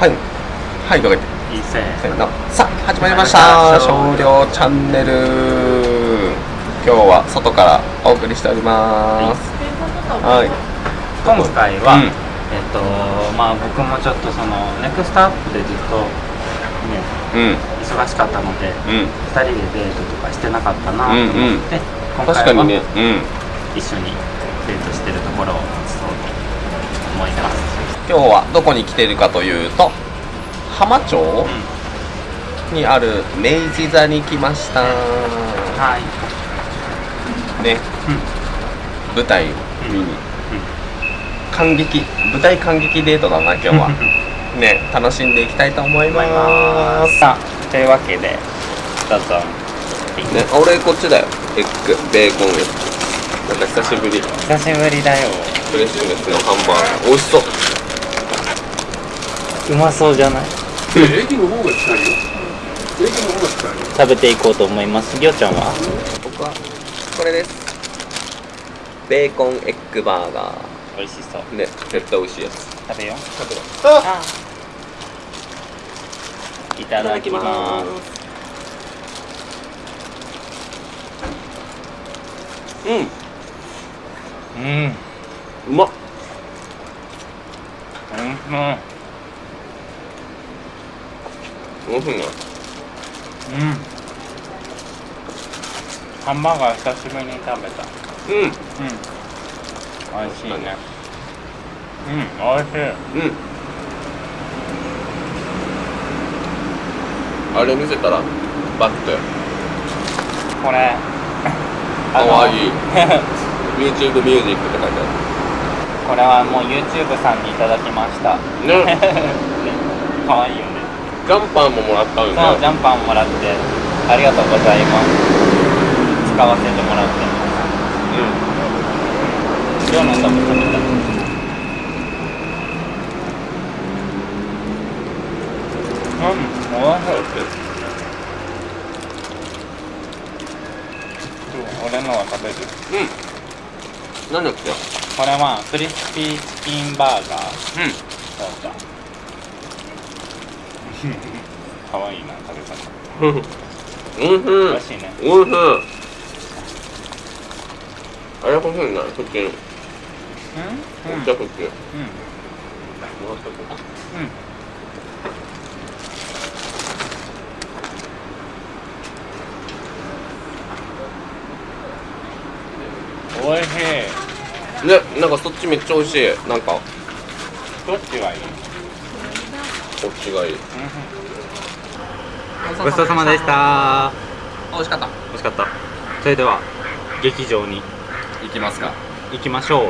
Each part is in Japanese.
はい。はいかけていいせーのさあ始まりました。少量チャンネル。今日は外からお送りしております。はい。今回は、うん。えっとまあ僕もちょっとそのネクストアップでずっとねうん。忙しかったのでうん。2人でデートとかしてなかったなと思って、今確か回はにね。うん。一緒にデートしてるところを思います今日はどこに来ているかというと浜町にある明治座に来ました。はい。ね。うん。舞台を見に。感激。舞台感激デートだな今日は。ね。楽しんでいきたいと思いまます。さあというわけでどうぞ。ね。俺こっちだよ。エッグベーコンエッグ。なんか久しぶり。久しぶりだよ。フレッシュネスのハンバーガー。美味しそううまそうじゃない？駅の方が近いよ。駅の方が近いよ。食べていこうと思います。りょうちゃんは？僕はこれです。ベーコンエッグバーガ美味しそう。ーね絶対美味しいやつ。食べよう。食べろ。あ！いただきます。うん。うん。うまっ。うん美味しいね。うん。ハンバーガー久しぶりに食べた。うん。うん。美味しいね。うん美味しい。うん。あれ見せたらバッてこれ。かわい。い YouTube ミュージックって書いてこれはもう YouTube さんにいただきました。あるね。かわいいよねジャンパーももらったんよ。そうジねャンパーもらってありがとうございます。使わせてもらって。ます量の多分食べたうん、おいしい俺のは食べる。うん。何だっけ？これはクリスピーチキンバーガー。うん。そうだかわいいな食べ方おいしい美味しいねおいしいあれ欲しいなそっちにうん。うん。じゃあそっちうん。もらっとこううん。おいしいねなん。かそっちめっちゃ美味しいなん。かどっちがいいこっちがいい。ごちそうさまでした。美味しかった。美味しかった。それでは劇場に。行きますか。行きましょう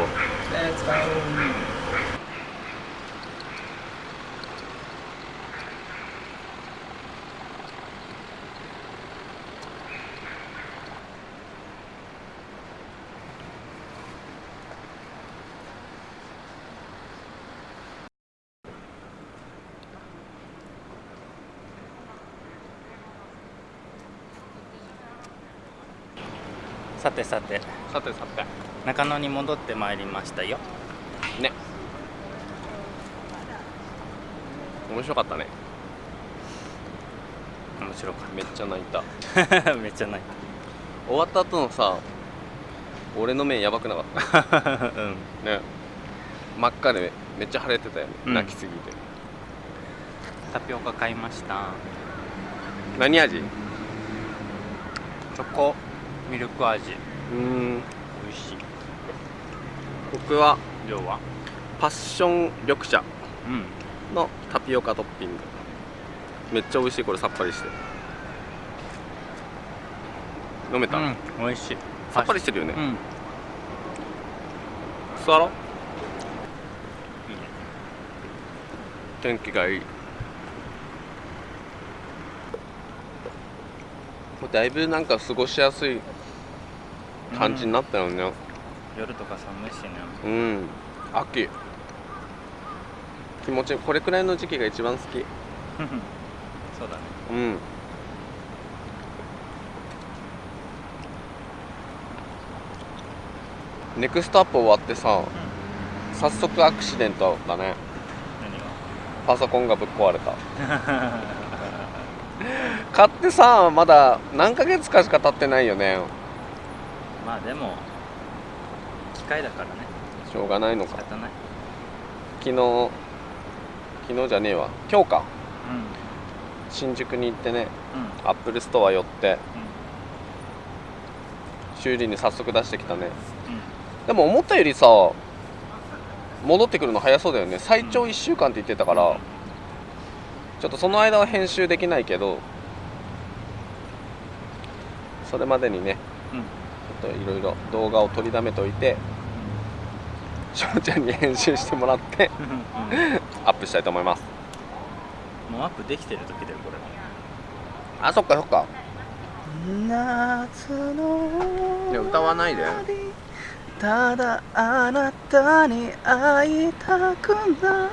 さてさて。さてさて。中野に戻ってまいりましたよ。ね。面白かったね。面白かめっちゃ泣いた。っ ためっちゃない終わった後のさ俺の目やばくなかった？うん。ね。真っ赤でめっちゃ腫れてたよね、うん。泣きすぎて。タピオカ買いました。何味？チョコミルク味。うーん。美味しい。僕は量は？パッション緑茶。うん。のタピオカトッピング。めっちゃ美味しい。これさっぱりして。飲めた、うん。美味しい。さっぱりしてるよね、うん。座ろう。いいね。天気がいいもうだいぶなんか過ごしやすい感じになったよね。夜とか寒いしね。うん、秋。気持ちいいこれくらいの時期が一番好き。そうだね。うん。ネクストアップ終わってさ早速アクシデントだね。何が？パソコンがぶっ壊れた 買ってさまだ何ヶ月かしか経ってないよね。まあでも機械だからね。しょうがないのか。仕方ない。昨日昨日じゃねえわ。今日か。う新宿に行ってねんうん。アップルストア寄って修理に早速出してきたね。でも思ったよりさ戻ってくるの早そうだよね。最長1週間って言ってたからちょっとその間は編集できないけどそれまでにねうん。ちょっといろいろ動画を取りだめといて翔ちゃんに編集してもらってアップしたいと思います。もうアップできてる時だよこれあそっかそっか。夏のいや歌わないで。ただあなたに会いたくな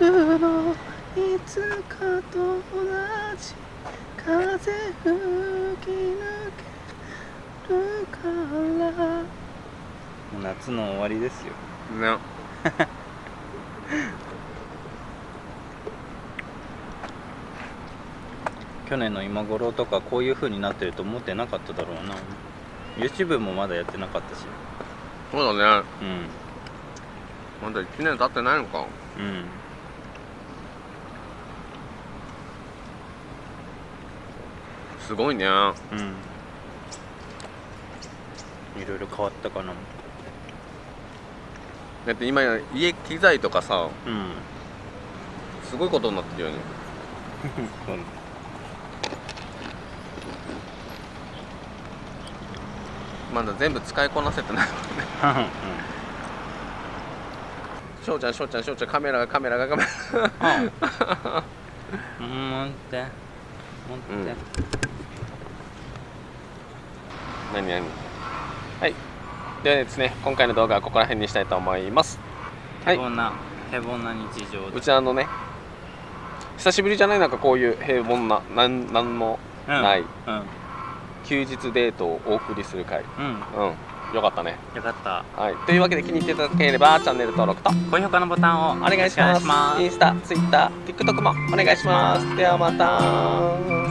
る。のいつかと同じ風吹き抜けるから。夏の終わりですよ。ね。去年の今頃とかこういう風になってると思ってなかっただろうな。YouTube もまだやってなかったし。そうだね。うん。まだ1年経ってないのか。うん。すごいね。うんいろいろ変わったかな。だって今家機材とかさうん。すごいことになってるよね。まだ全部使いこなせてない。翔ちゃん翔ちゃん翔ちゃんカメラがカメラがカメラうん。持って。持って、うん。何何？はい。ではですね今回の動画はここら辺にしたいと思います。はい。平凡な平凡な日常うちあのね久しぶりじゃないなんかこういう平凡ななんなんもない。うん。休日デートをお送りする回。うん、うん。よかったね。よかった。はい。というわけで気に入っていただければチャンネル登録と。高評価のボタンをお願いします。インスタツイッター TikTok もお願いします。ではまた